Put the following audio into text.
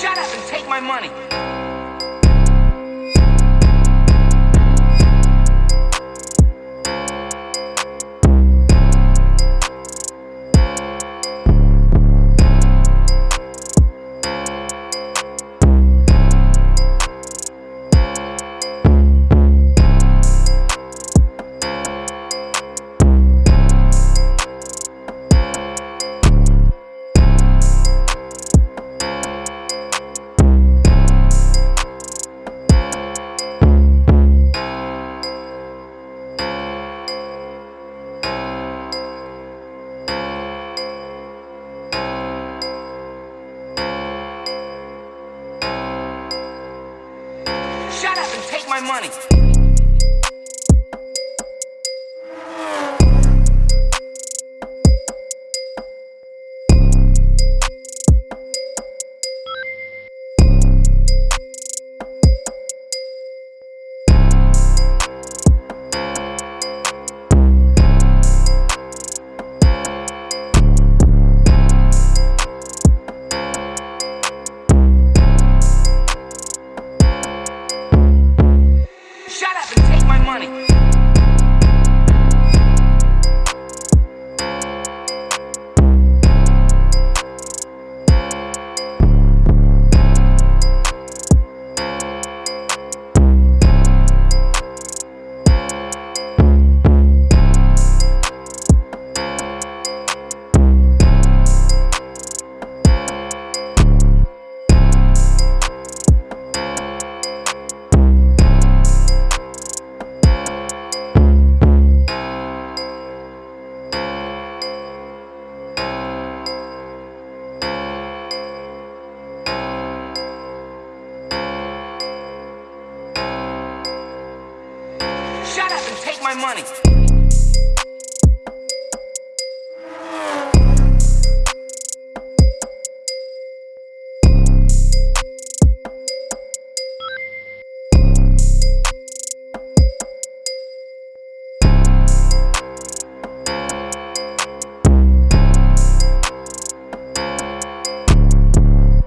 Shut up and take my money. My money. My money. take my money.